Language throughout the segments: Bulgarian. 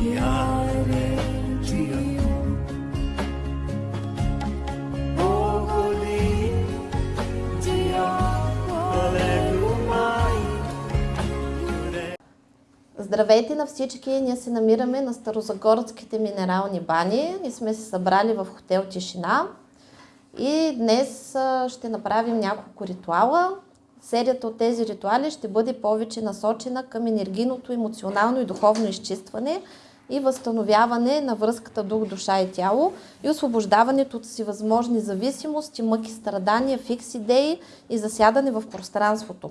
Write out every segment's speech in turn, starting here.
Здравейте на всички! Ние се намираме на Старозагорските минерални бани и сме се събрали в хотел Тишина. И днес ще направим няколко ритуала. Серията от тези ритуали ще бъде повече насочена към енергийното, емоционално и духовно изчистване и възстановяване на връзката дух, душа и тяло и освобождаването от всевъзможни зависимости, мъки, страдания, фикс идеи и засядане в пространството.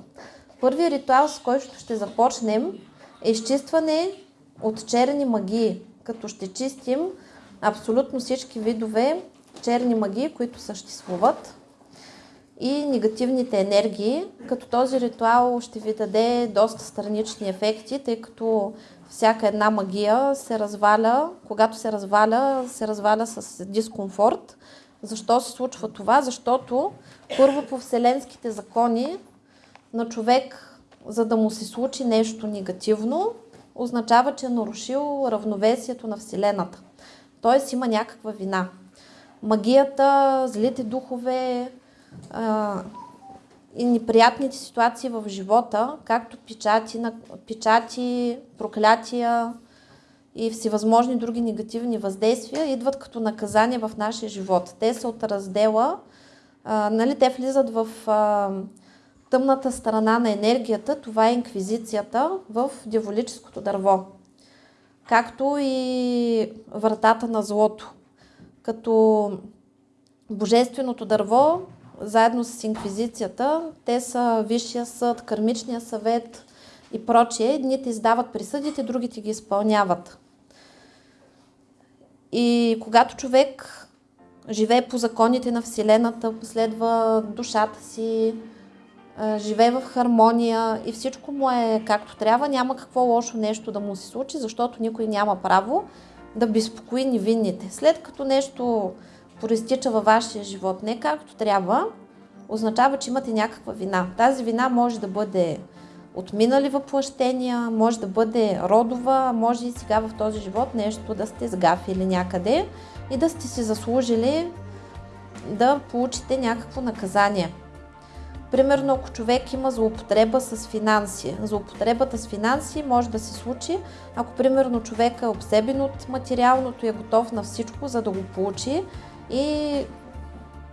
Първият ритуал, с който ще започнем, е изчистване от черни магии, като ще чистим абсолютно всички видове черни магии, които съществуват и негативните енергии, като този ритуал ще ви даде доста странични ефекти, тъй като всяка една магия се разваля, когато се разваля, се разваля с дискомфорт. Защо се случва това? Защото първо по вселенските закони на човек за да му се случи нещо негативно, означава, че е нарушил равновесието на Вселената. Тоест има някаква вина. Магията, злите духове и неприятните ситуации в живота, както печати, печати, проклятия и всевъзможни други негативни въздействия, идват като наказание в нашия живот. Те са от раздела, а, нали, те влизат в а, тъмната страна на енергията, това е инквизицията в дяволическото дърво. Както и вратата на злото. Като божественото дърво, заедно с инквизицията, те са Висшия съд, Кармичния съвет и прочие. Едните издават присъдите, другите ги изпълняват. И когато човек живее по законите на Вселената, последва душата си, живее в хармония и всичко му е както трябва, няма какво лошо нещо да му се случи, защото никой няма право да безпокои невинните. След като нещо проистича във вашия живот не както трябва, означава, че имате някаква вина. Тази вина може да бъде от минали въплъщения, може да бъде родова, може и сега в този живот нещо да сте сгафили някъде и да сте си заслужили да получите някакво наказание. Примерно, ако човек има злоупотреба с финанси. Злоупотребата с финанси може да се случи, ако примерно човек е обсебен от материалното и е готов на всичко, за да го получи и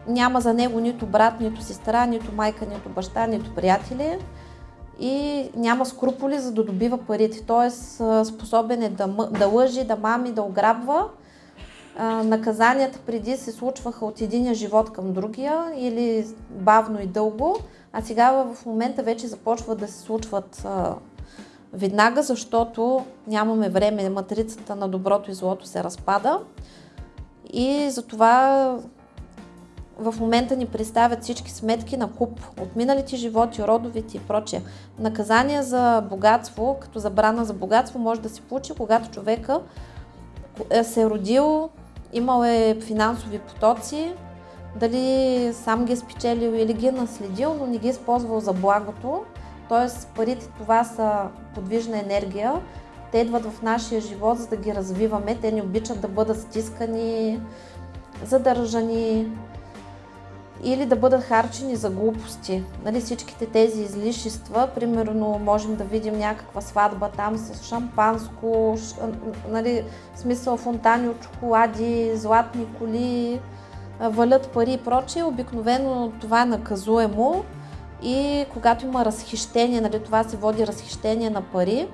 няма за него нито брат, нито сестра, нито майка, нито баща, нито приятели. И няма скруполи за да добива парите. Тоест способен е да, да лъжи, да мами, да ограбва. Наказанията преди се случваха от единия живот към другия или бавно и дълго, а сега в момента вече започват да се случват а, веднага, защото нямаме време, матрицата на доброто и злото се разпада и затова в момента ни представят всички сметки на куп от миналите животи, родовите и прочее. Наказание за богатство, като забрана за богатство, може да се получи, когато човека е се е родил Имал е финансови потоци, дали сам ги е спечелил или ги е наследил, но не ги е използвал за благото. Тоест парите това са подвижна енергия. Те идват в нашия живот, за да ги развиваме. Те не обичат да бъдат стискани, задържани или да бъдат харчени за глупости. Нали, всичките тези излишества, примерно можем да видим някаква сватба там с шампанско, ш, нали, смисъл фонтани от чоколади, златни коли, валят пари и прочее. Обикновено това е наказуемо и когато има разхищение, нали, това се води разхищение на пари,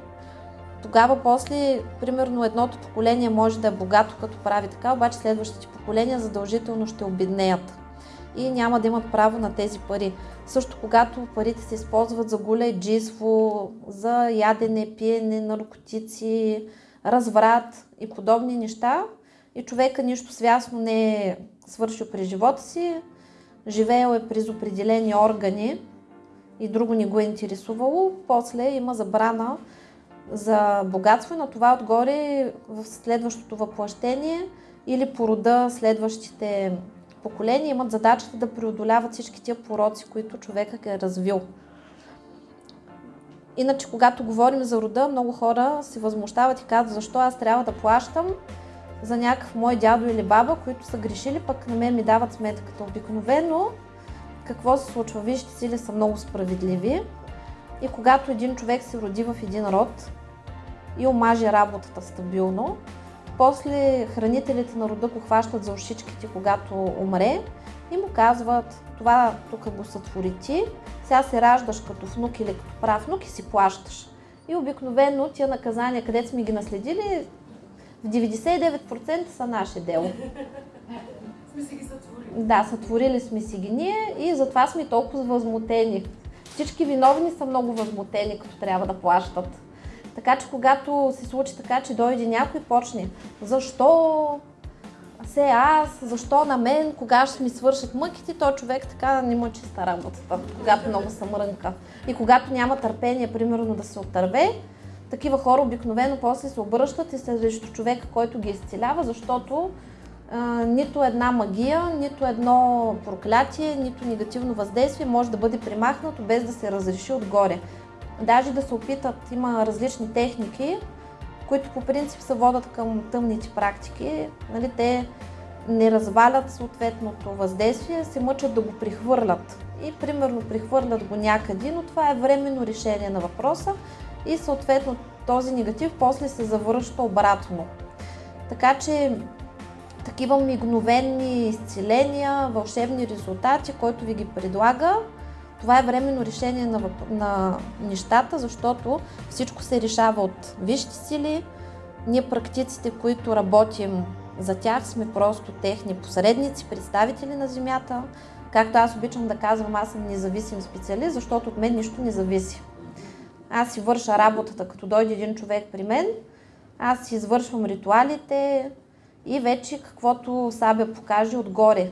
тогава после, примерно едното поколение може да е богато като прави така, обаче следващите поколения задължително ще обеднеят и няма да имат право на тези пари. Също когато парите се използват за гуле джиство, за ядене, пиене, наркотици, разврат и подобни неща. И човека нищо свясно не е свършил при живота си, живеел е през определени органи и друго не го е интересувало, после има забрана за богатство и на това отгоре в следващото въплъщение или по рода следващите поколения имат задачата да преодоляват всички тия пороци, които човекът е развил. Иначе, когато говорим за рода, много хора се възмущават и казват, защо аз трябва да плащам за някакъв мой дядо или баба, които са грешили, пък на мен ми дават сметката. Обикновено, какво се случва? Вижте сили са много справедливи и когато един човек се роди в един род и омаже работата стабилно, после хранителите на рода го хващат за ушичките, когато умре и му казват, това тук го сътвори ти, сега се раждаш като внук или като правнук и си плащаш. И обикновено тия наказания, където сме ги наследили, в 99% са наше дело. Сме си ги сътворили. Да, сътворили сме си ги ние и затова сме толкова възмутени. Всички виновни са много възмутени, като трябва да плащат. Така че когато се случи така, че дойде някой и почне, защо се аз, защо на мен, кога ще ми свършат мъките, то човек така не му е чиста работата, когато много се мрънка. И когато няма търпение, примерно да се отърве, такива хора обикновено после се обръщат и срещу човека, който ги изцелява, защото нито една магия, нито едно проклятие, нито негативно въздействие може да бъде примахнато без да се разреши отгоре. Даже да се опитат, има различни техники, които по принцип се водят към тъмните практики. Нали, те не развалят съответното въздействие, се мъчат да го прихвърлят. И примерно прихвърлят го някъде, но това е временно решение на въпроса и съответно този негатив после се завръща обратно. Така че такива мигновени изцеления, вълшебни резултати, който ви ги предлага, това е временно решение на, на нещата, защото всичко се решава от висши сили. Ние практиците, които работим за тях, сме просто техни посредници, представители на Земята. Както аз обичам да казвам, аз съм независим специалист, защото от мен нищо не зависи. Аз си върша работата, като дойде един човек при мен, аз си извършвам ритуалите и вече каквото Сабя покаже отгоре,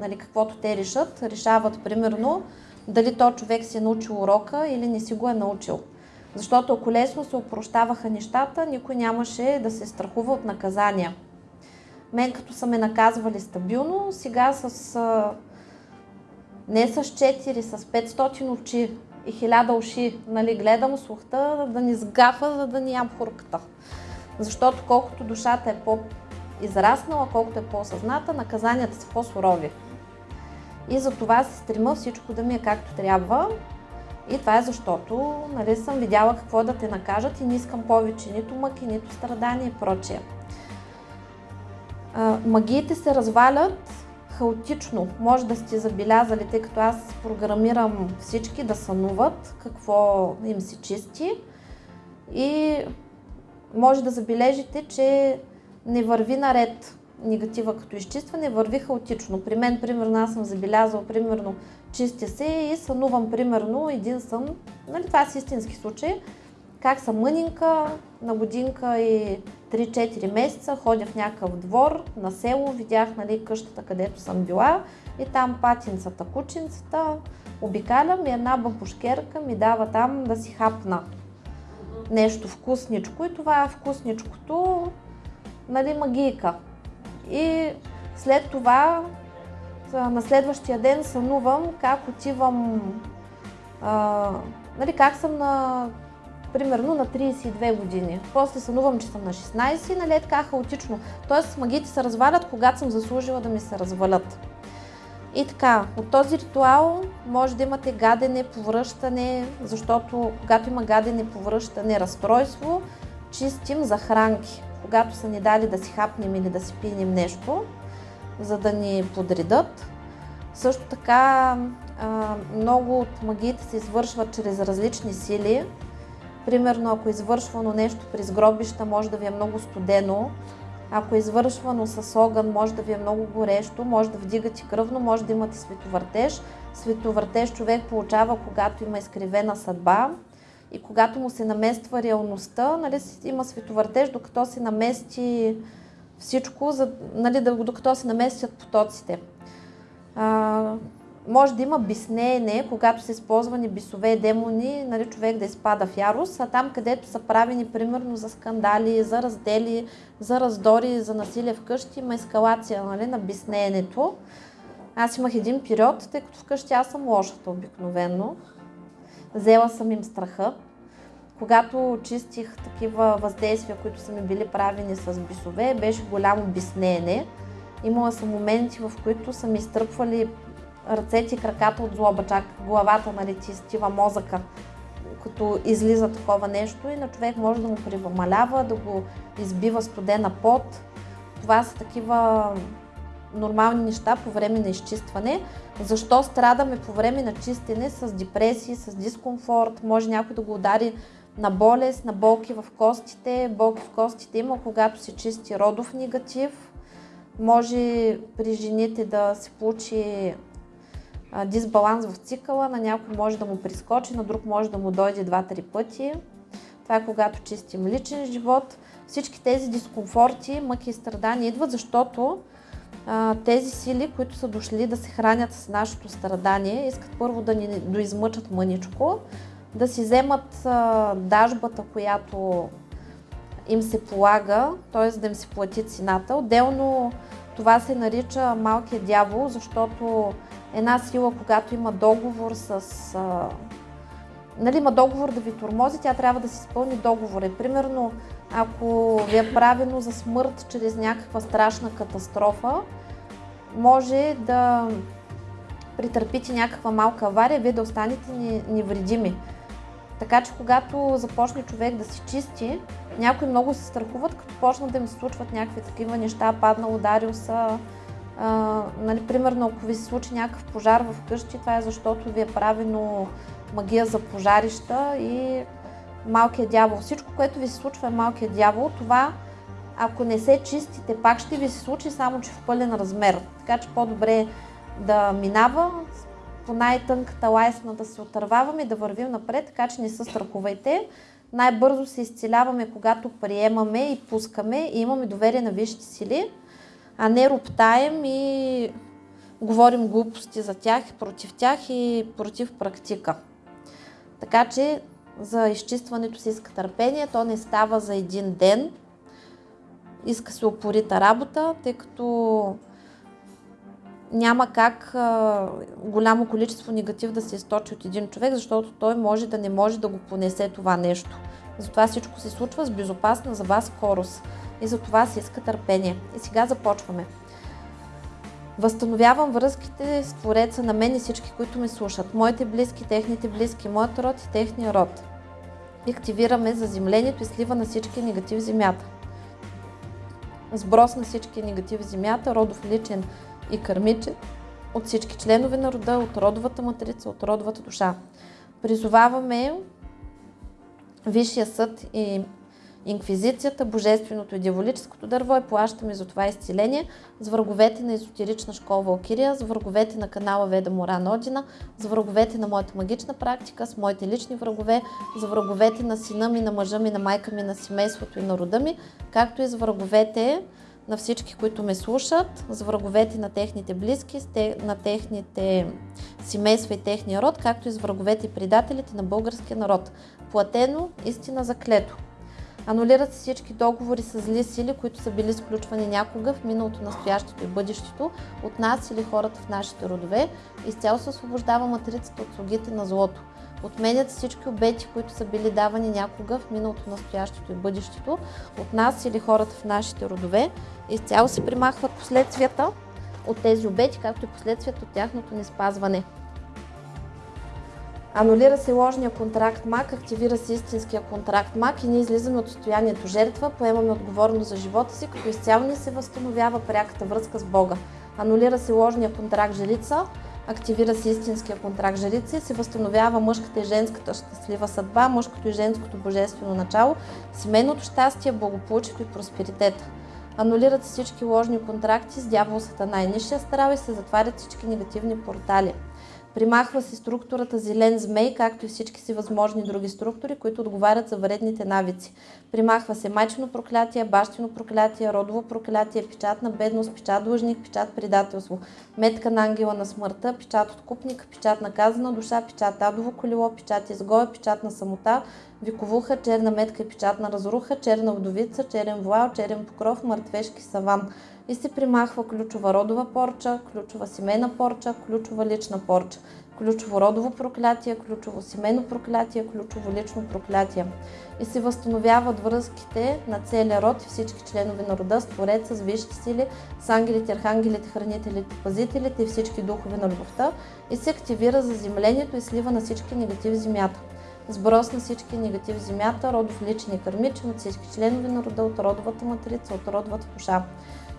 нали, каквото те решат, решават примерно дали то човек си е научил урока или не си го е научил. Защото ако лесно се опрощаваха нещата, никой нямаше да се страхува от наказания. Мен като са ме наказвали стабилно, сега с не с 4, с 500 очи и 1000 уши, нали, гледам слухта да ни сгафа, за да ни ям хурката. Защото колкото душата е по-израснала, колкото е по-осъзната, наказанията са по-сурови. И за това се стрима всичко да ми е както трябва. И това е защото нали, съм видяла какво да те накажат и не искам повече нито мъки, нито страдания и прочее. А, магиите се развалят хаотично. Може да сте забелязали, тъй като аз програмирам всички да сънуват какво им се чисти. И може да забележите, че не върви наред негатива като изчистване, върви хаотично. При мен, примерно, аз съм забелязал, примерно, чистя се и сънувам, примерно, един сън, нали, това е истински случай, как съм мънинка, на годинка и 3-4 месеца ходя в някакъв двор на село, видях нали, къщата, където съм била и там патинцата, кученцата, обикалям и една бабушкерка ми дава там да си хапна. Нещо вкусничко и това е вкусничкото, нали, магийка. И след това на следващия ден сънувам как отивам, а, нали, как съм на примерно на 32 години. После сънувам, че съм на 16 и нали така хаотично. Тоест магиите се развалят, когато съм заслужила да ми се развалят. И така, от този ритуал може да имате гадене, повръщане, защото когато има гадене, повръщане, разстройство, чистим захранки. Когато са ни дали да си хапнем или да си пинем нещо, за да ни подредат. Също така, много от магиите се извършват чрез различни сили, Примерно, ако е извършвано нещо през гробища, може да ви е много студено. Ако е извършвано с огън, може да ви е много горещо, може да вдигате кръвно, може да имате световъртеж. Световъртеж човек получава, когато има изкривена съдба. И когато му се намества реалността, нали, има световъртеж, докато се намести всичко, за, нали, докато се наместят потоците. А, може да има биснеене, когато са използвани бисове и демони, нали, човек да изпада в ярост, а там където са правени примерно за скандали, за раздели, за раздори, за насилие вкъщи, има ескалация нали, на биснеенето. Аз имах един период, тъй като вкъщи аз съм лошата обикновено. Взела съм им страха. Когато чистих такива въздействия, които са ми били правени с бисове, беше голямо биснеене. Имала съм моменти, в които са ми изтръпвали ръцете и краката от злоба, чак главата нали, ти изтива мозъка, като излиза такова нещо и на човек може да му превамалява, да го избива студена пот. Това са такива нормални неща по време на изчистване. Защо страдаме по време на чистене с депресии, с дискомфорт, може някой да го удари на болест, на болки в костите. Болки в костите има, когато се чисти родов негатив. Може при жените да се получи дисбаланс в цикъла, на някой може да му прискочи, на друг може да му дойде два-три пъти. Това е когато чистим личен живот. Всички тези дискомфорти, мъки и страдания идват, защото тези сили, които са дошли да се хранят с нашето страдание, искат първо да ни доизмъчат мъничко, да си вземат дажбата, която им се полага, т.е. да им се плати цената. Отделно това се нарича малкият дявол, защото една сила, когато има договор с... А, нали, има договор да ви тормози, тя трябва да си изпълни договора. Примерно, ако ви е правено за смърт чрез някаква страшна катастрофа, може да претърпите някаква малка авария, вие да останете не- невредими. Така че когато започне човек да се чисти, някои много се страхуват, като почнат да им се случват някакви такива неща, паднал, ударил са. А, нали, примерно, ако ви се случи някакъв пожар в къщи, това е защото ви е правено магия за пожарища и малкият дявол. Всичко, което ви се случва е малкият дявол. Това, ако не се чистите, пак ще ви се случи, само че в пълен размер. Така че по-добре да минава, по най-тънката лайсна да се отърваваме и да вървим напред, така че не се страхувайте. Най-бързо се изцеляваме, когато приемаме и пускаме и имаме доверие на висшите сили, а не роптаем и говорим глупости за тях, против тях и против практика. Така че за изчистването си иска търпение, то не става за един ден. Иска се упорита работа, тъй като няма как а, голямо количество негатив да се източи от един човек, защото той може да не може да го понесе това нещо. Затова всичко се случва с безопасна за вас скорост. И за това се иска търпение. И сега започваме. Възстановявам връзките с Твореца на мен и всички, които ме слушат. Моите близки, техните близки, моят род и техния род. И активираме заземлението и слива на всички негатив земята. Сброс на всички негатив земята, родов личен и кърмичен, от всички членове на рода, от родовата матрица, от родовата душа. Призоваваме Висшия съд и Инквизицията, Божественото и Дяволическото дърво и плащаме за това изцеление с враговете на езотерична школа Валкирия, с враговете на канала Веда Моран Одина, с враговете на моята магична практика, с моите лични врагове, с враговете на сина ми, на мъжа ми, на майка ми, на семейството и на рода ми, както и с враговете на всички, които ме слушат, с враговете на техните близки, на техните семейства и техния род, както и с враговете и предателите на българския народ. Платено, истина заклето. Анулират се всички договори с зли сили, които са били сключвани някога в миналото, настоящето и бъдещето от нас или хората в нашите родове. Изцяло се освобождава матрицата от слугите на злото. Отменят всички обети, които са били давани някога в миналото, настоящето и бъдещето от нас или хората в нашите родове. Изцяло се примахват последствията от тези обети, както и последствията от тяхното неспазване. Анулира се ложния контракт МАК, активира се истинския контракт МАК и ние излизаме от състоянието жертва, поемаме отговорност за живота си, като изцяло ни се възстановява пряката връзка с Бога. Анулира се ложния контракт жрица, активира се истинския контракт жрица и се възстановява мъжката и женската щастлива съдба, мъжкото и женското божествено начало, семейното щастие, благополучието и просперитета. Анулират се всички ложни контракти с дявол Сатана и Нишия Старал и се затварят всички негативни портали. Примахва се структурата зелен змей, както и всички си възможни други структури, които отговарят за вредните навици. Примахва се майчено проклятие, бащино проклятие, родово проклятие, печат на бедност, печат длъжник, печат предателство, метка на ангела на смъртта, печат откупник, печат на казана душа, печат адово колело, печат изгоя, печат на самота, виковуха, черна метка и печат на разруха, черна вдовица, черен вуал, черен покров, мъртвешки саван. И се примахва ключова родова порча, ключова семейна порча, ключова лична порча, ключово родово проклятие, ключово семейно проклятие, ключово лично проклятие. И се възстановяват връзките на целия род и всички членове на рода с Твореца, с висши сили, с ангелите, архангелите, хранителите, пазителите и всички духове на любовта и се активира заземлението и слива на всички негативи земята сброс на всички негативи в земята, родов личен и кърмичен от всички членове на рода, от родовата матрица, от родовата душа.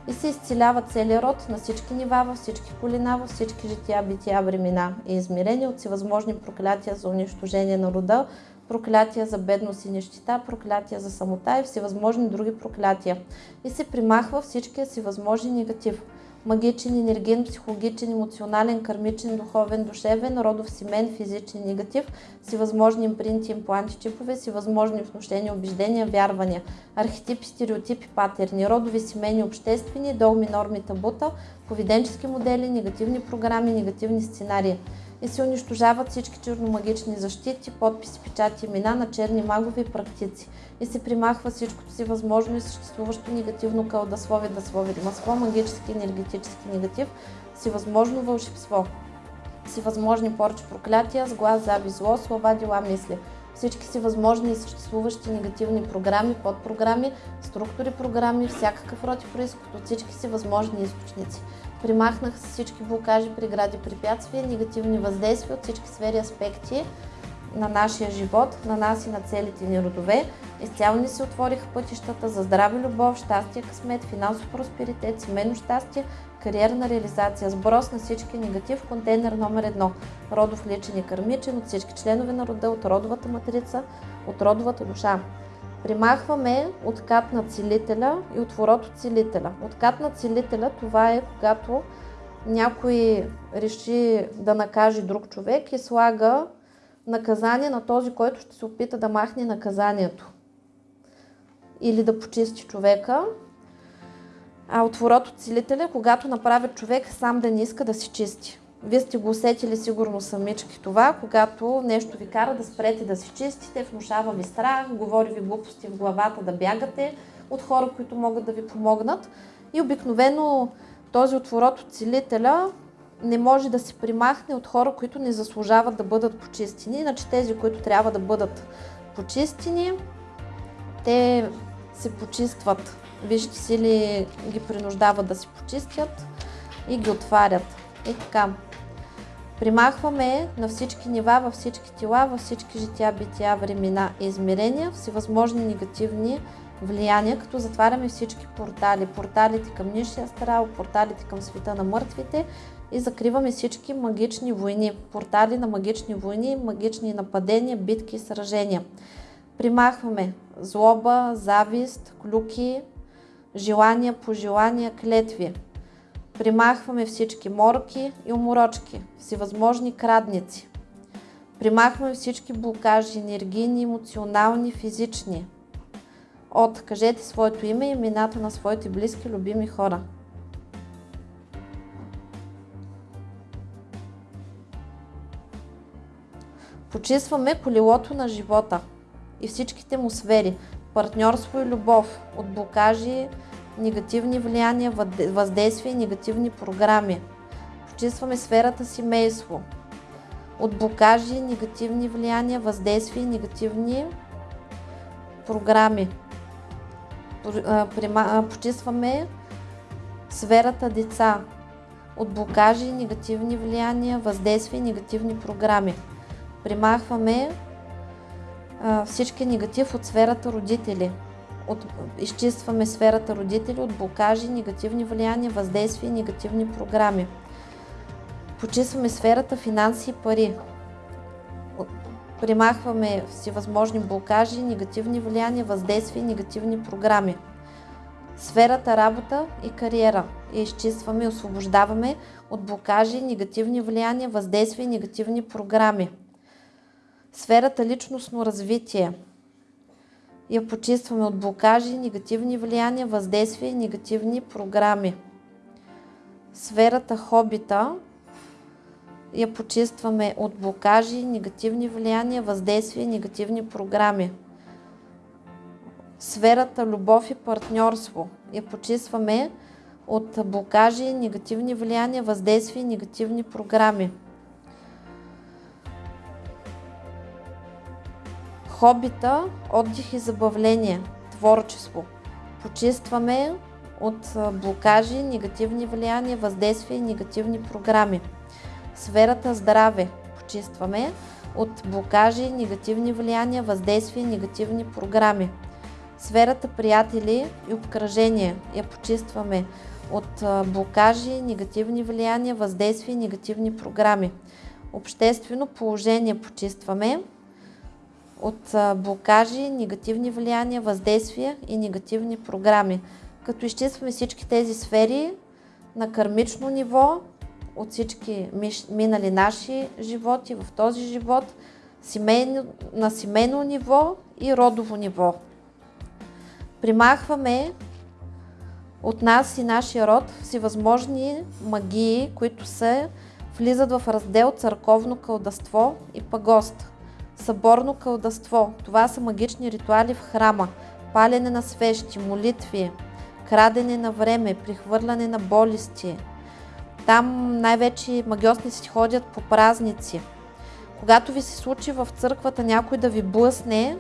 И се изцелява целият род на всички нива, във всички колина, във всички жития, бития, времена и измерения от всевъзможни проклятия за унищожение на рода, проклятия за бедност и нищета, проклятия за самота и всевъзможни други проклятия. И се примахва всичкия си възможни негатив – магичен, енерген, психологичен, емоционален, кармичен, духовен, душевен, родов, семен, физичен, негатив, всевъзможни импринти, импланти, чипове, всевъзможни внушения, убеждения, вярвания, архетипи, стереотипи, патерни, родови, семейни, обществени, долми, норми, табута, поведенчески модели, негативни програми, негативни сценарии и се унищожават всички черномагични защити, подписи, печати, имена на черни магови практици. И се примахва всичкото си възможно и съществуващо негативно кълдаслови, даслови, масло, магически, енергетически негатив, всевъзможно вълшебство. Всевъзможни порчи, проклятия, с зави, зло, слова, дела, мисли всички си възможни и съществуващи негативни програми, подпрограми, структури програми, всякакъв род и происход от всички си възможни източници. Примахнах всички блокажи, прегради, препятствия, негативни въздействия от всички сфери аспекти на нашия живот, на нас и на целите ни родове. Изцяло ни се отвориха пътищата за здраве, любов, щастие, късмет, финансов просперитет, семейно щастие, кариерна реализация, сброс на всички негатив, контейнер номер едно, родов личен и кърмичен от всички членове на рода, от родовата матрица, от родовата душа. Примахваме откат на целителя и отворот от целителя. Откат на целителя това е когато някой реши да накаже друг човек и слага наказание на този, който ще се опита да махне наказанието или да почисти човека. А отворот от целителя, когато направят човек сам да не иска да се чисти. Вие сте го усетили сигурно самички това, когато нещо ви кара да спрете да се чистите, внушава ви страх, говори ви глупости в главата да бягате от хора, които могат да ви помогнат. И обикновено този отворот от целителя не може да се примахне от хора, които не заслужават да бъдат почистени. Иначе тези, които трябва да бъдат почистени, те се почистват. Вижте сили ги принуждават да се почистят и ги отварят. И така. Примахваме на всички нива, във всички тела, във всички жития, бития, времена и измерения, всевъзможни негативни влияния, като затваряме всички портали. Порталите към Нишия Астрал, порталите към света на мъртвите и закриваме всички магични войни. Портали на магични войни, магични нападения, битки и сражения. Примахваме злоба, завист, клюки, желания, пожелания, клетви. Примахваме всички морки и уморочки, всевъзможни крадници. Примахваме всички блокажи, енергийни, емоционални, физични. От кажете своето име и имената на своите близки, любими хора. Почистваме колелото на живота и всичките му сфери – партньорство и любов, от блокажи, негативни влияния, въздействия и негативни програми. Почистваме сферата семейство, от блокажи, негативни влияния, въздействия и негативни програми. Почистваме сферата деца, от блокажи, негативни влияния, въздействия и негативни програми примахваме всички негатив от сферата родители. От, изчистваме сферата родители от блокажи, негативни влияния, въздействия и негативни програми. Почистваме сферата финанси и пари. Примахваме всевъзможни блокажи, негативни влияния, въздействия и негативни програми. Сферата работа и кариера. я изчистваме и освобождаваме от блокажи, негативни влияния, въздействия и негативни програми. Сферата личностно развитие я почистваме от блокажи, негативни влияния, въздействия и негативни програми. Сферата хобита я почистваме от блокажи, негативни влияния, въздействия и негативни програми. Сферата любов и партньорство я почистваме от блокажи, негативни влияния, въздействия и негативни програми. Хобита, отдих и забавление, творчество. Почистваме от блокажи, негативни влияния, въздействия и негативни програми. Сферата здраве почистваме от блокажи, негативни влияния, въздействия и негативни програми. Сферата приятели и обкръжение я почистваме от блокажи, негативни влияния, въздействия и негативни програми. Обществено положение почистваме от блокажи, негативни влияния, въздействия и негативни програми. Като изчистваме всички тези сфери на кармично ниво, от всички минали наши животи в този живот, семейно, на семейно ниво и родово ниво. Примахваме от нас и нашия род всевъзможни магии, които се влизат в раздел църковно кълдаство и пагост. Съборно кълдаство. Това са магични ритуали в храма. Палене на свещи, молитви, крадене на време, прихвърляне на болести. Там най-вече магиосници ходят по празници. Когато ви се случи в църквата някой да ви блъсне,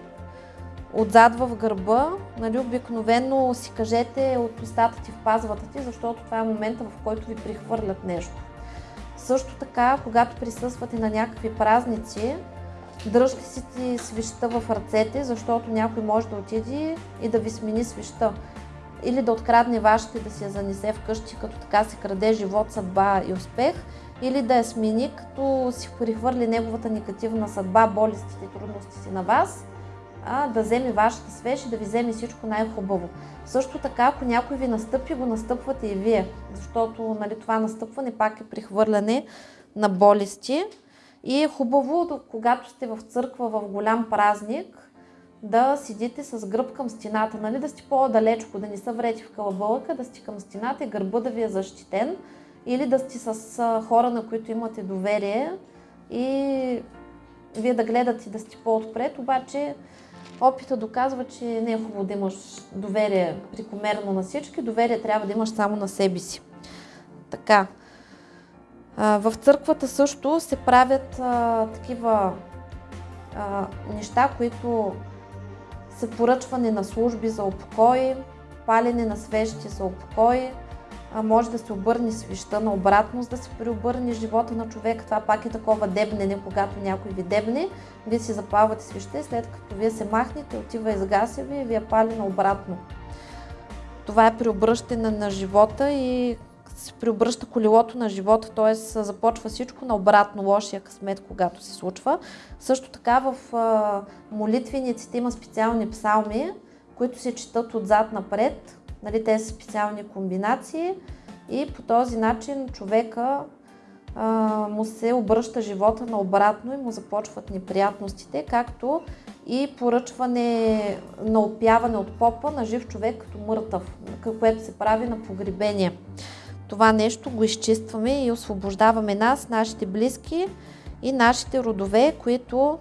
отзад в гърба, нали, обикновено си кажете от устата ти в пазвата ти, защото това е момента, в който ви прихвърлят нещо. Също така, когато присъствате на някакви празници, дръжте си ти свища в ръцете, защото някой може да отиде и да ви смени свища. Или да открадне вашите да си я занесе вкъщи, като така се краде живот, съдба и успех, или да я смени, като си прихвърли неговата негативна съдба, болестите и трудностите на вас – а, да вземе вашата свеж и да ви вземе всичко най-хубаво. Също така, ако някой ви настъпи, го настъпвате и вие, защото нали, това настъпване пак е прихвърляне на болести. И е хубаво, когато сте в църква в голям празник, да седите с гръб към стената, нали, да сте по-далечко, да не са врети в калабълъка, да сте към стената и гърба да ви е защитен, или да сте с хора, на които имате доверие и вие да гледате да сте по-отпред, обаче Опита доказва, че не е хубаво да имаш доверие прекомерно на всички, доверие трябва да имаш само на себе си. Така. В църквата също се правят а, такива а, неща, които са поръчване на служби за упокой, палене на свещи за упокой, а може да се обърне свеща на обратност, да се преобърне живота на човека. Това пак е такова дебнене, когато някой ви дебне, вие си запалвате свеща и след като вие се махнете, отива изгася ви и ви е пали на обратно. Това е преобръщане на живота и се преобръща колелото на живота, т.е. започва всичко на обратно лошия късмет, когато се случва. Също така в молитвениците има специални псалми, които се четат отзад напред, Нали, те са специални комбинации и по този начин човека а, му се обръща живота наобратно и му започват неприятностите, както и поръчване на опяване от попа на жив човек като мъртъв, което се прави на погребение. Това нещо го изчистваме и освобождаваме нас, нашите близки и нашите родове, които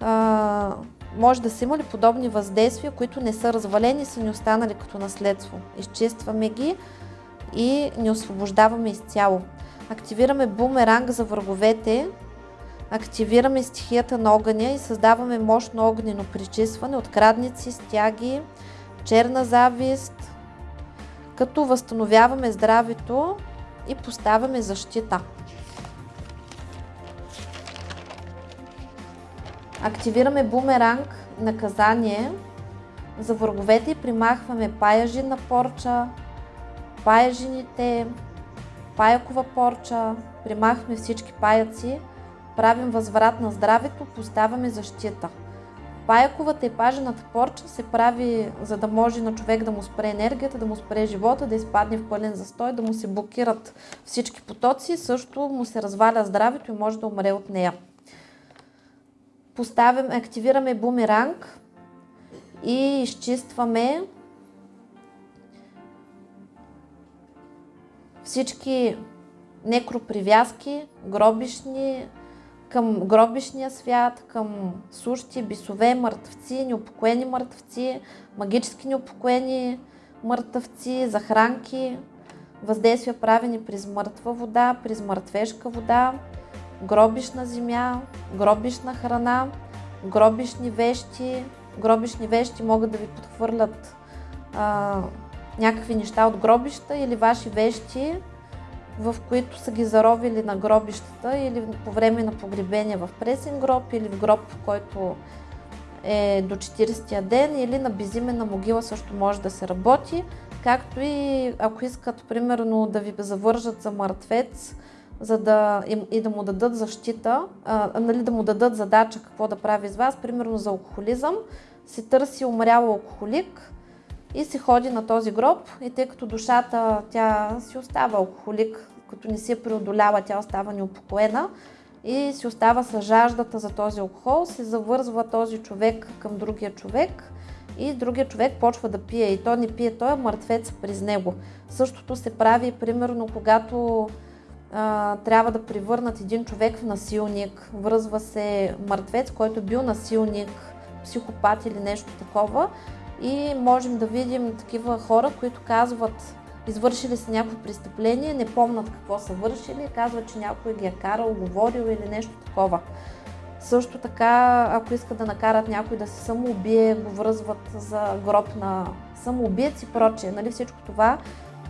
а, може да са имали подобни въздействия, които не са развалени и са ни останали като наследство. Изчистваме ги и ни освобождаваме изцяло. Активираме бумеранг за враговете, активираме стихията на огъня и създаваме мощно огнено причистване от крадници, стяги, черна завист, като възстановяваме здравето и поставяме защита. Активираме бумеранг наказание за враговете и примахваме паяжи порча, паяжините, паякова порча, примахваме всички паяци, правим възврат на здравето, поставяме защита. Паяковата и пажената порча се прави, за да може на човек да му спре енергията, да му спре живота, да изпадне в пълен застой, да му се блокират всички потоци, също му се разваля здравето и може да умре от нея. Поставяме, активираме бумеранг и изчистваме всички некропривязки, гробишни, към гробишния свят, към сущи, бисове, мъртвци, неупокоени мъртвци, магически неупокоени мъртвци, захранки, въздействия правени през мъртва вода, през мъртвешка вода, гробишна земя, гробишна храна, гробишни вещи. Гробишни вещи могат да ви подхвърлят а, някакви неща от гробища или ваши вещи, в които са ги заровили на гробищата или по време на погребение в пресен гроб или в гроб, който е до 40-я ден или на безименна могила също може да се работи, както и ако искат примерно да ви завържат за мъртвец, за да, и, и да му дадат защита, а, нали, да му дадат задача какво да прави с вас, примерно за алкохолизъм, се търси умрял алкохолик и се ходи на този гроб. И тъй като душата тя си остава алкохолик, като не си е преодолява, тя остава неупокоена. И си остава с жаждата за този алкохол, се завързва този човек към другия човек и другия човек почва да пие. И то не пие, той е мъртвец през него. Същото се прави примерно когато а, трябва да превърнат един човек в насилник, връзва се мъртвец, който е бил насилник, психопат или нещо такова и можем да видим такива хора, които казват, извършили са някакво престъпление, не помнат какво са вършили, казват, че някой ги е карал, говорил или нещо такова. Също така, ако искат да накарат някой да се самоубие, го връзват за гроб на самоубиец и прочее. Нали, всичко това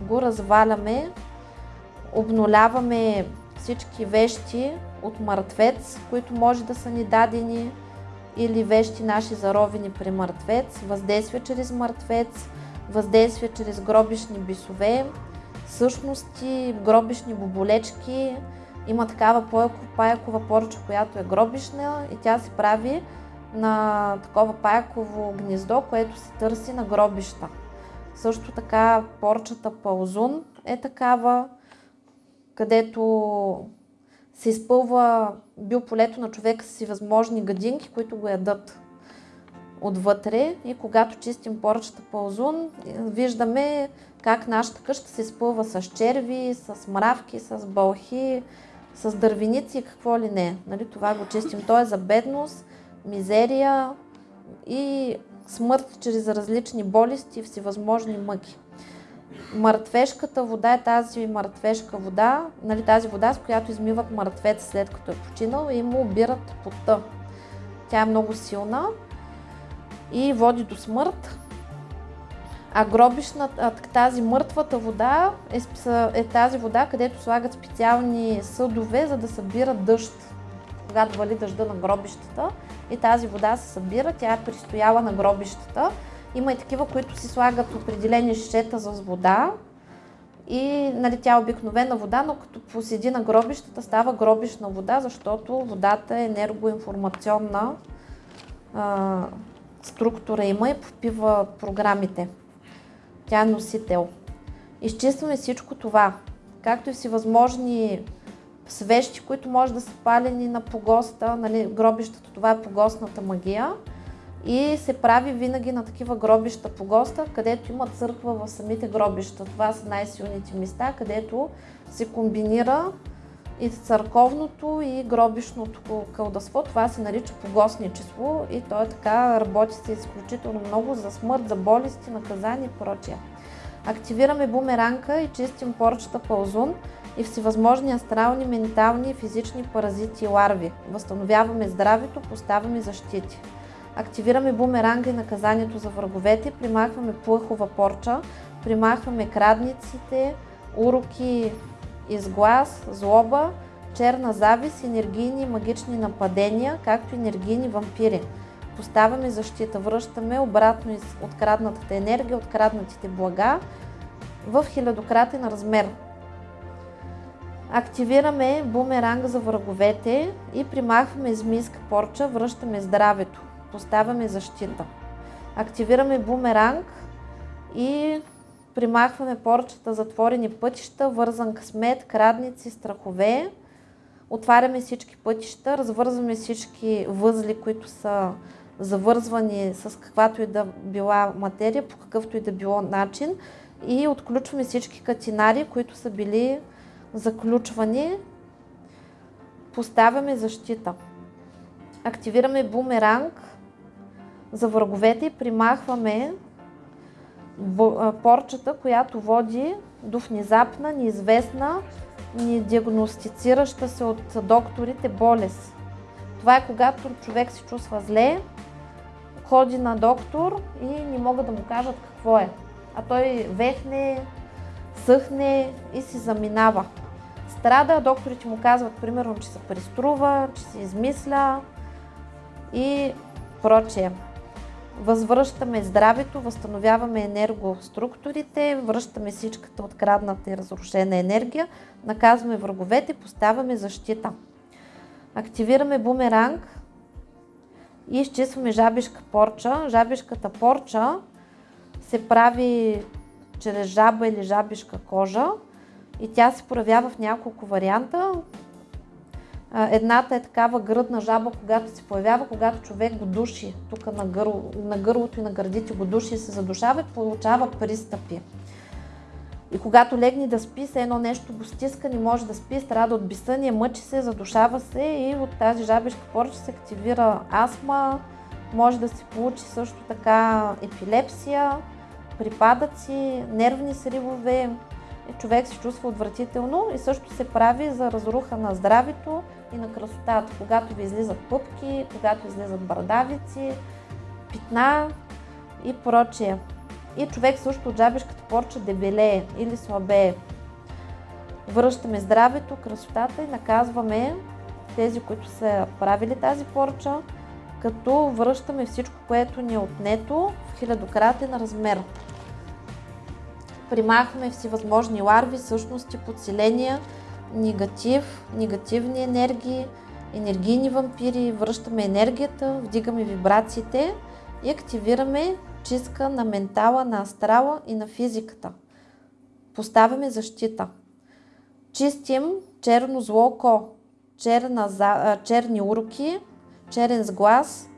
го разваляме, обнуляваме всички вещи от мъртвец, които може да са ни дадени, или вещи наши заровени при мъртвец, въздействие чрез мъртвец, въздействие чрез гробишни бисове, същности, гробишни боболечки. Има такава паякова порча, която е гробишна и тя се прави на такова паяково гнездо, което се търси на гробища. Също така порчата паузун е такава, където се изпълва биополето на човека с възможни гадинки, които го ядат отвътре и когато чистим поръчата по озун, виждаме как нашата къща се изпълва с черви, с мравки, с бълхи, с дървеници и какво ли не. Нали, това го чистим. То е за бедност, мизерия и смърт чрез различни болести и всевъзможни мъки. Мъртвешката вода е тази мъртвешка вода, нали, тази вода, с която измиват мъртвец след като е починал и му обират пота. Тя е много силна и води до смърт. А гробишната, тази мъртвата вода е, е тази вода, където слагат специални съдове, за да събират дъжд. Когато вали дъжда на гробищата и тази вода се събира, тя е пристояла на гробищата има и такива, които си слагат определени шишета с вода и нали, тя е обикновена вода, но като поседи на гробищата става гробищна вода, защото водата е енергоинформационна а, структура има и попива програмите. Тя е носител. Изчистваме всичко това, както и всевъзможни свещи, които може да са палени на погоста, нали, гробищата, това е погостната магия и се прави винаги на такива гробища по госта, където има църква в самите гробища. Това са най-силните места, където се комбинира и църковното и гробишното кълдасво. Това се нарича погостничество и то е така, работи се изключително много за смърт, за болести, наказания и прочее. Активираме бумеранка и чистим порчата пълзун и всевъзможни астрални, ментални и физични паразити и ларви. Възстановяваме здравето, поставяме защити. Активираме бумеранга и наказанието за враговете, примахваме плъхова порча, примахваме крадниците, уроки изглас, злоба, черна завист, енергийни и магични нападения, както и енергийни вампири. Поставяме защита, връщаме обратно из откраднатата енергия, откраднатите блага в хилядократен размер. Активираме бумеранга за враговете и примахваме змийска порча, връщаме здравето поставяме защита. Активираме бумеранг и примахваме порчата затворени пътища, вързан късмет, крадници, страхове. Отваряме всички пътища, развързваме всички възли, които са завързвани с каквато и да била материя, по какъвто и да било начин и отключваме всички катинари, които са били заключвани. Поставяме защита. Активираме бумеранг за враговете примахваме порчата, която води до внезапна, неизвестна, недиагностицираща се от докторите болест. Това е когато човек се чувства зле, ходи на доктор и не могат да му кажат какво е. А той вехне, съхне и си заминава. Страда, докторите му казват, примерно, че се преструва, че се измисля и прочее. Възвръщаме здравето, възстановяваме енергоструктурите, връщаме всичката открадната и разрушена енергия, наказваме враговете, поставяме защита. Активираме бумеранг и изчистваме жабишка порча. Жабишката порча се прави чрез жаба или жабишка кожа и тя се проявява в няколко варианта. Едната е такава гръдна жаба, когато се появява, когато човек го души тук на, гърло, на гърлото и на гърдите го души и се задушава и получава пристъпи. И когато легне да спи, се едно нещо го стиска, не може да спи, страда от бисъние, мъчи се, задушава се и от тази жабешка порча се активира астма, може да се получи също така епилепсия, припадъци, нервни сривове, човек се чувства отвратително и също се прави за разруха на здравето и на красотата, когато ви излизат пъпки, когато излизат бърдавици, питна и прочее. И човек също от жабешката порча дебелее или слабее. Връщаме здравето, красотата и наказваме тези, които са правили тази порча, като връщаме всичко, което ни е отнето в хилядократен размер. Примахваме всевъзможни ларви, същности, подселения, негатив, негативни енергии, енергийни вампири, връщаме енергията, вдигаме вибрациите и активираме чистка на ментала, на астрала и на физиката. Поставяме защита. Чистим черно зло око, черна, черни уроки, черен сглаз,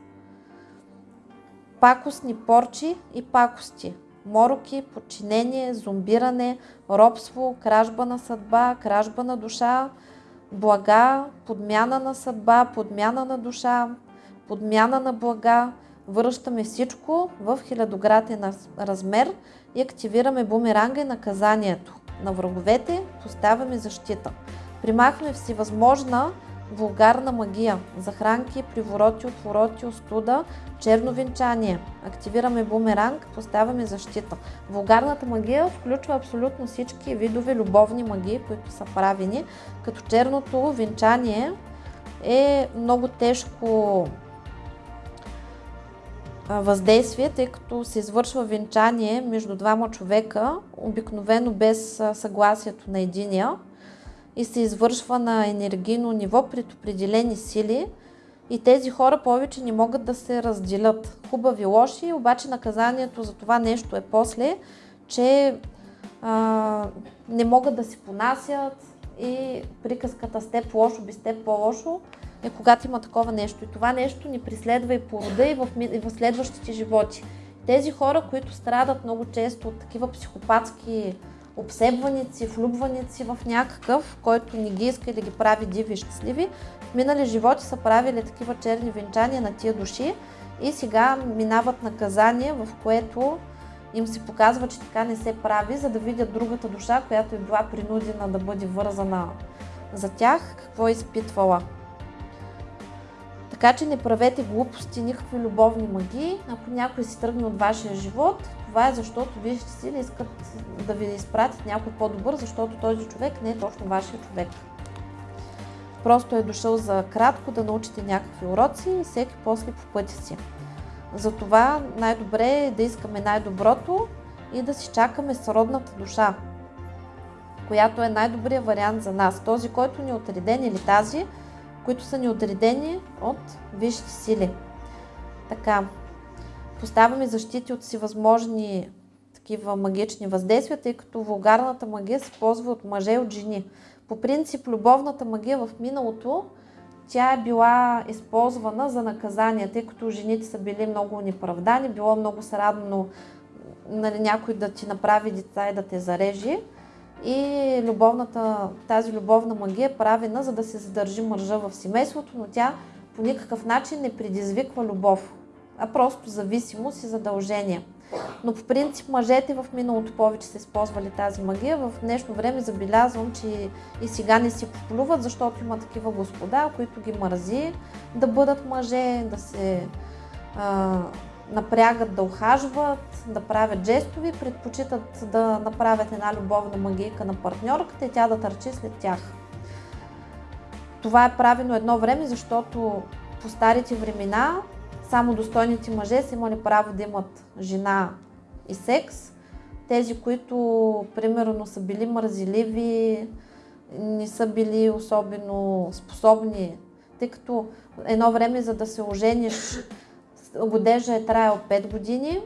пакостни порчи и пакости – мороки, подчинение, зомбиране, робство, кражба на съдба, кражба на душа, блага, подмяна на съдба, подмяна на душа, подмяна на блага. Връщаме всичко в хилядогратен размер и активираме бумеранга и наказанието. На враговете поставяме защита. Примахваме всевъзможна вулгарна магия, захранки, привороти, отвороти, остуда, черно венчание. Активираме бумеранг, поставяме защита. Вулгарната магия включва абсолютно всички видове любовни магии, които са правени, като черното венчание е много тежко въздействие, тъй като се извършва венчание между двама човека, обикновено без съгласието на единия и се извършва на енергийно ниво пред определени сили и тези хора повече не могат да се разделят. Хубави, лоши, обаче наказанието за това нещо е после, че а, не могат да се понасят и приказката с теб лошо, без теб по-лошо е когато има такова нещо. И това нещо ни преследва и по рода, и в, и в следващите животи. Тези хора, които страдат много често от такива психопатски обсебваници, влюбваници в някакъв, който не ги иска и да ги прави диви и щастливи. В минали животи са правили такива черни венчания на тия души и сега минават наказание, в което им се показва, че така не се прави, за да видят другата душа, която е била принудена да бъде вързана за тях, какво е изпитвала. Така че не правете глупости, никакви любовни магии. Ако някой си тръгне от вашия живот, това е защото вижте си да искат да ви изпратят някой по-добър, защото този човек не е точно вашия човек. Просто е дошъл за кратко да научите някакви уроци и всеки после по пътя си. Затова най-добре е да искаме най-доброто и да си чакаме сродната душа, която е най-добрият вариант за нас. Този, който ни е отреден или тази, които са ни отредени от висшите сили. Така, поставяме защити от всевъзможни такива магични въздействия, тъй като вулгарната магия се ползва от мъже и от жени. По принцип, любовната магия в миналото, тя е била използвана за наказание, тъй като жените са били много неправдани, било много срадно нали, някой да ти направи деца и да те зарежи. И любовната, тази любовна магия е правена, за да се задържи мъжа в семейството, но тя по никакъв начин не предизвиква любов, а просто зависимост и задължение. Но по принцип мъжете в миналото повече са използвали тази магия. В днешно време забелязвам, че и сега не си поплюват, защото има такива господа, които ги мързи да бъдат мъже, да се а, напрягат да ухажват, да правят жестови, предпочитат да направят една любовна магийка на партньорката и тя да търчи след тях. Това е правено едно време, защото по старите времена само достойните мъже са имали право да имат жена и секс. Тези, които примерно са били мързеливи, не са били особено способни, тъй като едно време за да се ожениш годежа е траял 5 години.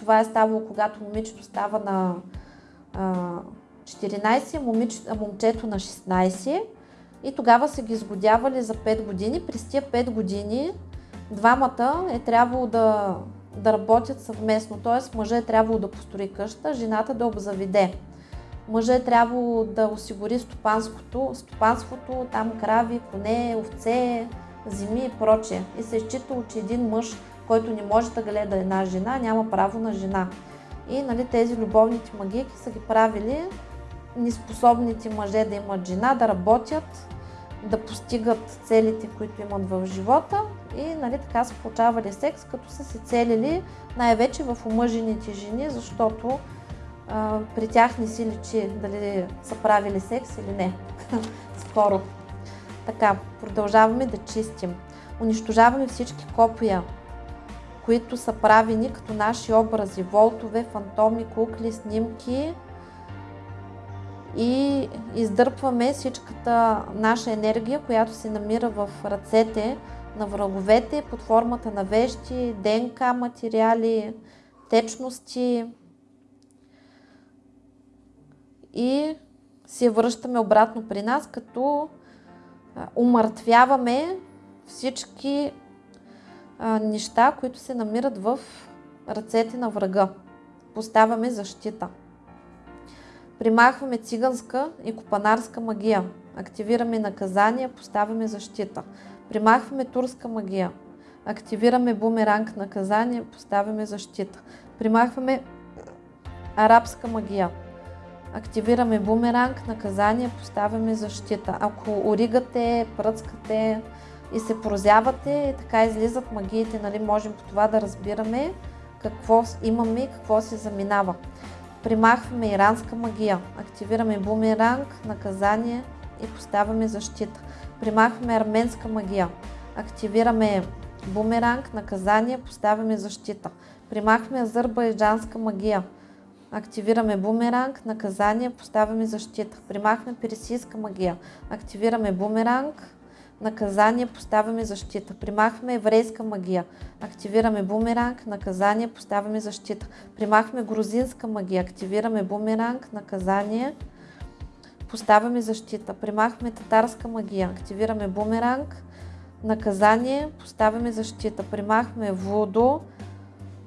Това е ставало, когато момичето става на а, 14, момич, а момчето на 16. И тогава са ги изгодявали за 5 години. През тия 5 години двамата е трябвало да, да работят съвместно. Т.е. мъжът е трябвало да построи къща, жената да обзаведе. Мъжът е трябвало да осигури стопанското, стопанството, там крави, коне, овце, земи и прочее. И се е считало, че един мъж, който не може да гледа една жена, няма право на жена. И нали, тези любовните магийки са ги правили неспособните мъже да имат жена, да работят, да постигат целите, които имат в живота и нали, така са получавали секс, като са се целили най-вече в омъжените жени, защото а, при тях не си личи дали са правили секс или не. Скоро. Така, продължаваме да чистим. Унищожаваме всички копия, които са правени като наши образи, волтове, фантоми, кукли, снимки и издърпваме всичката наша енергия, която се намира в ръцете на враговете под формата на вещи, ДНК материали, течности и се връщаме обратно при нас, като умъртвяваме всички неща, които се намират в ръцете на врага. Поставяме защита. Примахваме циганска и копанарска магия. Активираме наказания, поставяме защита. Примахваме турска магия. Активираме бумеранг наказание, поставяме защита. Примахваме арабска магия. Активираме бумеранг, наказание, поставяме защита. Ако оригате, пръцкате и се прозявате, така излизат магиите, нали, можем по това да разбираме какво имаме и какво се заминава. Примахваме иранска магия, активираме бумеранг, наказание и поставяме защита. Примахваме арменска магия, активираме бумеранг, наказание, поставяме защита. Примахваме азербайджанска магия, активираме бумеранг, наказание, поставяме защита. Примахваме персийска магия, активираме бумеранг, наказание, поставяме защита. Примахваме еврейска магия, активираме бумеранг, наказание, поставяме защита. Примахваме грузинска магия, активираме бумеранг, наказание, поставяме защита. Примахваме татарска магия, активираме бумеранг, наказание, поставяме защита. Примахваме вудо,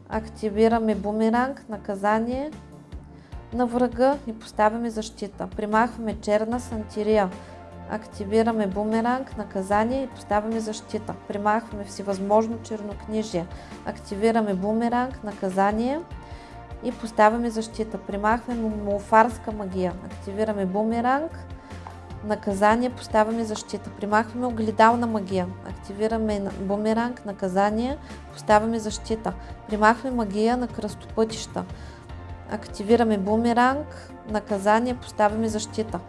активираме бумеранг, наказание на врага и поставяме защита. Примахваме черна сантирия, активираме бумеранг, наказание и поставяме защита. Примахваме всевъзможно чернокнижие. Активираме бумеранг, наказание и поставяме защита. Примахваме мулфарска магия. Активираме бумеранг, наказание, поставяме защита. Примахваме огледална магия. Активираме бумеранг, наказание, поставяме защита. Примахваме магия на кръстопътища. Активираме бумеранг, наказание, поставяме защита.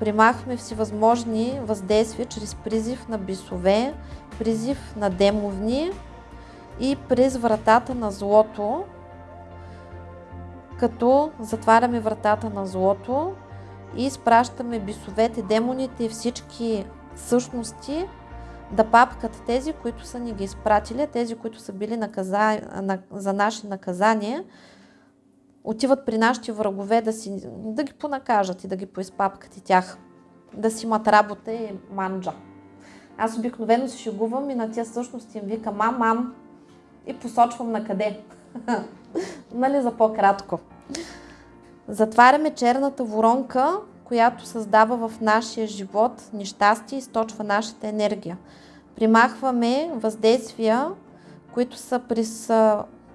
Примахваме всевъзможни въздействия чрез призив на бисове, призив на демовни и през вратата на злото, като затваряме вратата на злото и изпращаме бисовете, демоните и всички същности да папкат тези, които са ни ги изпратили, тези, които са били наказа... на... за наши наказания, отиват при нашите врагове да, си... да ги понакажат и да ги поизпапкат и тях. Да си имат работа и манджа. Аз обикновено се шегувам и на тия всъщност им викам мам, мам и посочвам на къде. нали за по-кратко. Затваряме черната воронка, която създава в нашия живот нещастие и източва нашата енергия. Примахваме въздействия, които са през,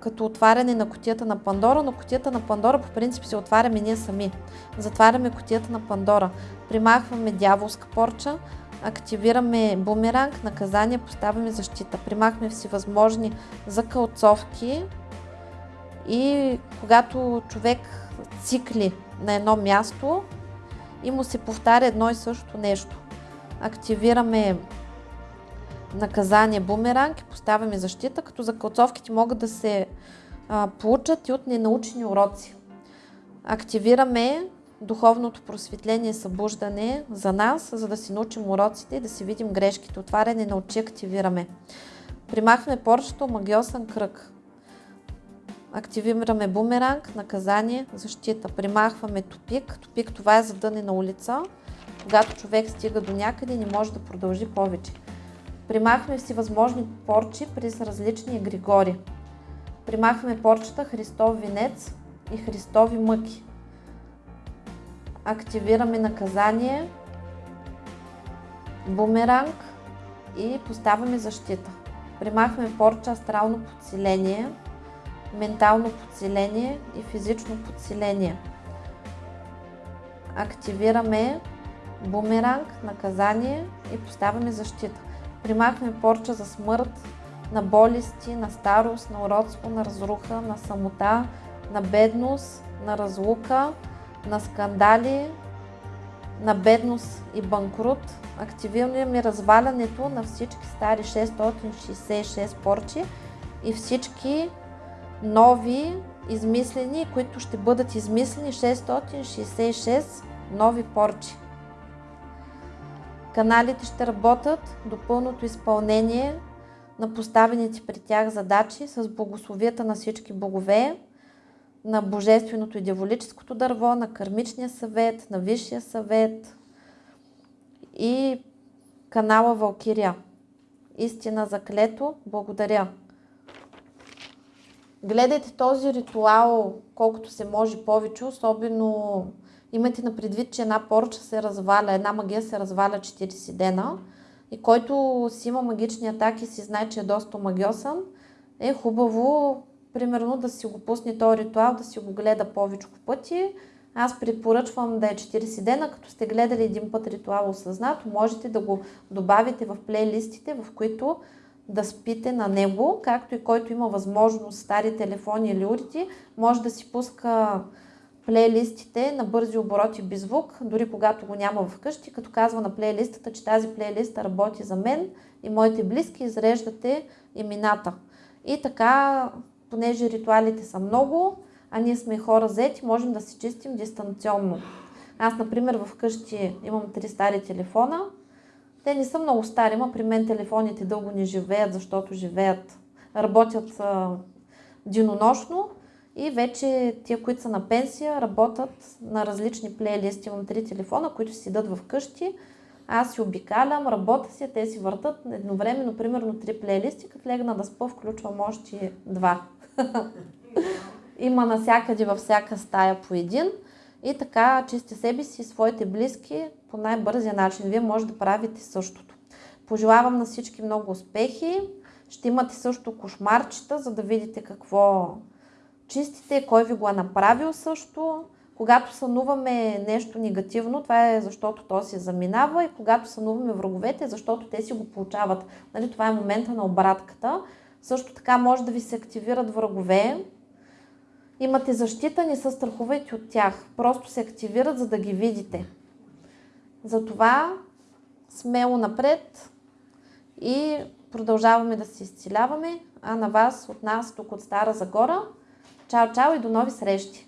като отваряне на котията на Пандора, но котията на Пандора по принцип се отваряме ние сами. Затваряме котията на Пандора. Примахваме дяволска порча, активираме бумеранг, наказание, поставяме защита. Примахме всевъзможни закълцовки и когато човек цикли на едно място и му се повтаря едно и също нещо. Активираме наказание бумеранг и поставяме защита, като закълцовките могат да се а, получат и от ненаучени уроци. Активираме духовното просветление и събуждане за нас, за да си научим уроците и да си видим грешките. Отваряне на очи активираме. Примахваме порчето магиосен кръг. Активираме бумеранг, наказание, защита. Примахваме тупик. Тупик това е задънена улица. Когато човек стига до някъде, не може да продължи повече. Примахваме всевъзможни порчи през различни егригори. Примахваме порчата Христов венец и Христови мъки. Активираме наказание, бумеранг и поставяме защита. Примахваме порча астрално подсиление, ментално подсиление и физично подсиление. Активираме бумеранг, наказание и поставяме защита. Примахваме порча за смърт, на болести, на старост, на уродство, на разруха, на самота, на бедност, на разлука, на скандали, на бедност и банкрут. Активираме развалянето на всички стари 666 порчи и всички нови измислени, които ще бъдат измислени 666 нови порчи. Каналите ще работят до пълното изпълнение на поставените при тях задачи с благословията на всички богове, на Божественото и Дяволическото дърво, на Кармичния съвет, на Висшия съвет и канала Валкирия. Истина заклето, благодаря. Гледайте този ритуал колкото се може повече, особено имайте на предвид, че една порча се разваля, една магия се разваля 40 дена и който си има магични атаки, си знае, че е доста магиосен, е хубаво примерно да си го пусне този ритуал, да си го гледа повече пъти. Аз препоръчвам да е 40 дена, като сте гледали един път ритуал осъзнато, можете да го добавите в плейлистите, в които да спите на него, както и който има възможност, стари телефони или урити, може да си пуска плейлистите на бързи обороти без звук, дори когато го няма вкъщи, като казва на плейлистата, че тази плейлиста работи за мен и моите близки, изреждате имената. И така понеже ритуалите са много, а ние сме хора зети, можем да си чистим дистанционно. Аз, например, вкъщи имам три стари телефона. Те не са много стари, но при мен телефоните дълго не живеят, защото живеят, работят а, динонощно и вече тия, които са на пенсия, работят на различни плейлисти. Имам три телефона, които си дадат вкъщи. Аз си обикалям, работя си, те си въртат едновременно, примерно три плейлисти, като легна да спа, включвам още два. Има насякъде във всяка стая по един. И така чисти себе си и своите близки по най-бързия начин. Вие може да правите същото. Пожелавам на всички много успехи. Ще имате също кошмарчета, за да видите какво чистите, кой ви го е направил също. Когато сънуваме нещо негативно, това е защото то си заминава и когато сънуваме враговете, защото те си го получават. Нали, това е момента на обратката. Също така може да ви се активират врагове. Имате защита, не се страхувайте от тях. Просто се активират, за да ги видите. Затова смело напред и продължаваме да се изцеляваме. А на вас, от нас, тук от Стара Загора, чао, чао и до нови срещи!